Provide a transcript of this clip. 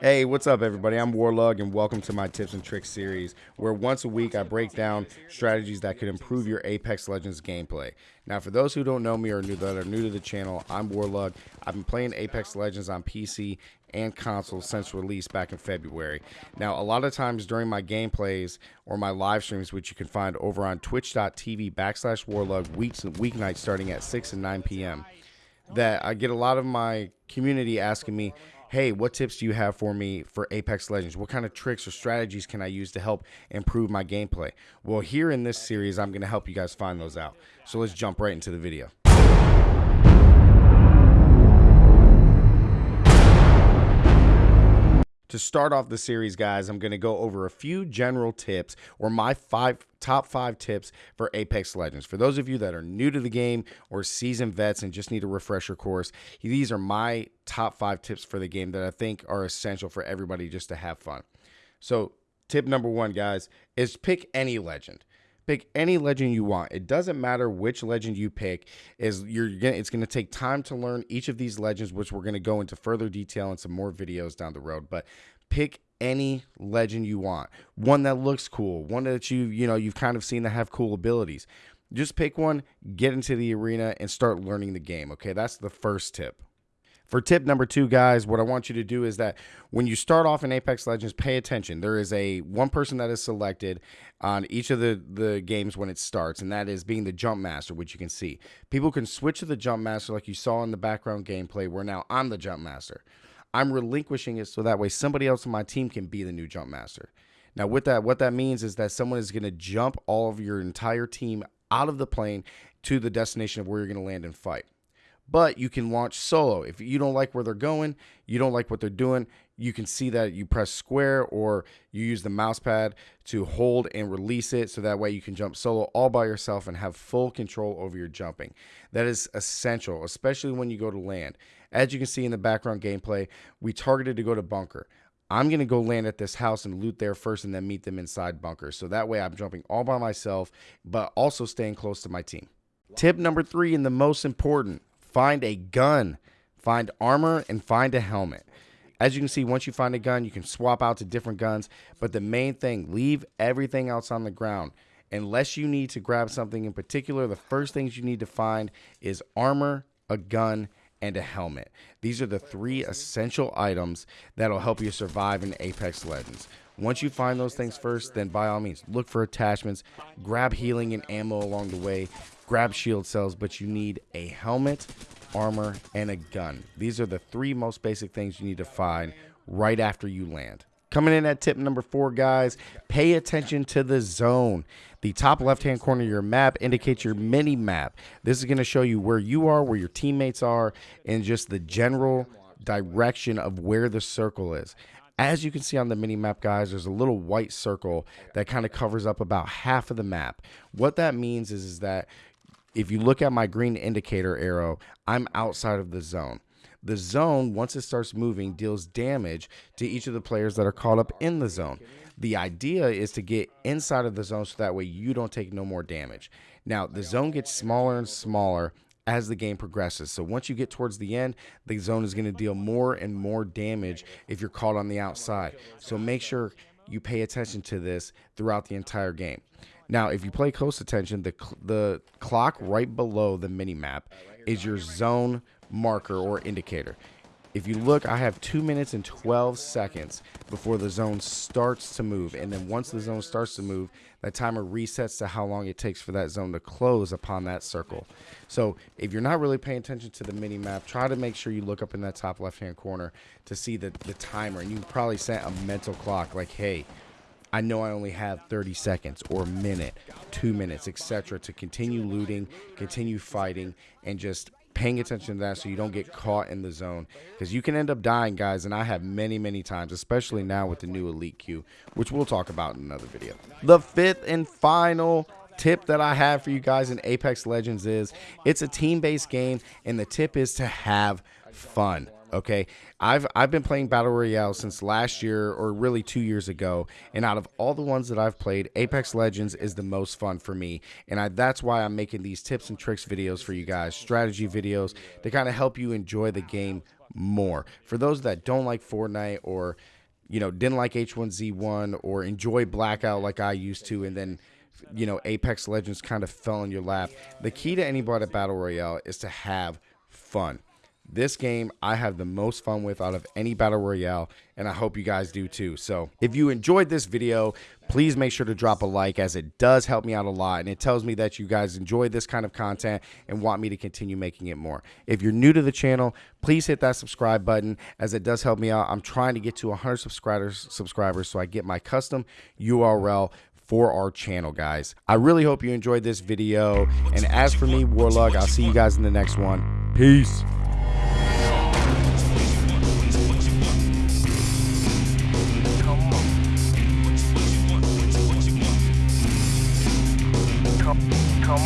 Hey, what's up, everybody? I'm Warlug, and welcome to my tips and tricks series, where once a week I break down strategies that could improve your Apex Legends gameplay. Now, for those who don't know me or new, that are new to the channel, I'm Warlug. I've been playing Apex Legends on PC and console since release back in February. Now, a lot of times during my gameplays or my live streams, which you can find over on twitch.tv backslash Warlug weeks and weeknights starting at 6 and 9 p.m., that I get a lot of my community asking me, hey, what tips do you have for me for Apex Legends? What kind of tricks or strategies can I use to help improve my gameplay? Well, here in this series, I'm going to help you guys find those out. So let's jump right into the video. To start off the series, guys, I'm going to go over a few general tips or my five top five tips for Apex Legends. For those of you that are new to the game or seasoned vets and just need a refresher course, these are my top five tips for the game that I think are essential for everybody just to have fun. So, tip number one, guys, is pick any legend pick any legend you want. It doesn't matter which legend you pick. Is you're gonna it's gonna take time to learn each of these legends, which we're gonna go into further detail in some more videos down the road. But pick any legend you want. One that looks cool, one that you you know you've kind of seen that have cool abilities. Just pick one, get into the arena, and start learning the game. Okay, that's the first tip. For tip number two, guys, what I want you to do is that when you start off in Apex Legends, pay attention. There is a one person that is selected on each of the, the games when it starts, and that is being the jump master, which you can see. People can switch to the jump master like you saw in the background gameplay, where now I'm the jump master. I'm relinquishing it so that way somebody else on my team can be the new jump master. Now, with that, what that means is that someone is going to jump all of your entire team out of the plane to the destination of where you're going to land and fight but you can launch solo. If you don't like where they're going, you don't like what they're doing, you can see that you press square or you use the mouse pad to hold and release it so that way you can jump solo all by yourself and have full control over your jumping. That is essential, especially when you go to land. As you can see in the background gameplay, we targeted to go to bunker. I'm going to go land at this house and loot there first and then meet them inside bunker. So that way I'm jumping all by myself, but also staying close to my team. Tip number three, and the most important find a gun, find armor, and find a helmet. As you can see, once you find a gun, you can swap out to different guns. But the main thing, leave everything else on the ground. Unless you need to grab something in particular, the first things you need to find is armor, a gun, and a helmet. These are the three essential items that'll help you survive in Apex Legends. Once you find those things first, then by all means, look for attachments, grab healing and ammo along the way, grab shield cells, but you need a helmet, armor, and a gun. These are the three most basic things you need to find right after you land. Coming in at tip number four, guys, pay attention to the zone. The top left-hand corner of your map indicates your mini map. This is going to show you where you are, where your teammates are, and just the general direction of where the circle is. As you can see on the mini map, guys, there's a little white circle that kind of covers up about half of the map. What that means is, is that if you look at my green indicator arrow, I'm outside of the zone. The zone, once it starts moving, deals damage to each of the players that are caught up in the zone. The idea is to get inside of the zone so that way you don't take no more damage. Now, the zone gets smaller and smaller as the game progresses. So once you get towards the end, the zone is going to deal more and more damage if you're caught on the outside. So make sure you pay attention to this throughout the entire game. Now, if you play close attention, the the clock right below the mini map is your zone marker or indicator. If you look, I have 2 minutes and 12 seconds before the zone starts to move. And then once the zone starts to move, that timer resets to how long it takes for that zone to close upon that circle. So if you're not really paying attention to the mini map, try to make sure you look up in that top left-hand corner to see the, the timer. And you probably set a mental clock like, hey, I know I only have 30 seconds or a minute, two minutes, etc. to continue looting, continue fighting, and just paying attention to that so you don't get caught in the zone. Because you can end up dying guys and i have many many times especially now with the new elite queue which we'll talk about in another video. The fifth and final tip that i have for you guys in apex legends is it's a team-based game and the tip is to have fun Okay, I've I've been playing battle royale since last year or really two years ago, and out of all the ones that I've played, Apex Legends is the most fun for me, and I, that's why I'm making these tips and tricks videos for you guys, strategy videos to kind of help you enjoy the game more. For those that don't like Fortnite or you know didn't like H1Z1 or enjoy Blackout like I used to, and then you know Apex Legends kind of fell in your lap. The key to any battle royale is to have fun. This game I have the most fun with out of any battle royale, and I hope you guys do too. So if you enjoyed this video, please make sure to drop a like as it does help me out a lot, and it tells me that you guys enjoy this kind of content and want me to continue making it more. If you're new to the channel, please hit that subscribe button as it does help me out. I'm trying to get to 100 subscribers, subscribers so I get my custom URL for our channel, guys. I really hope you enjoyed this video. And as for me, Warlug, I'll see you guys in the next one. Peace. come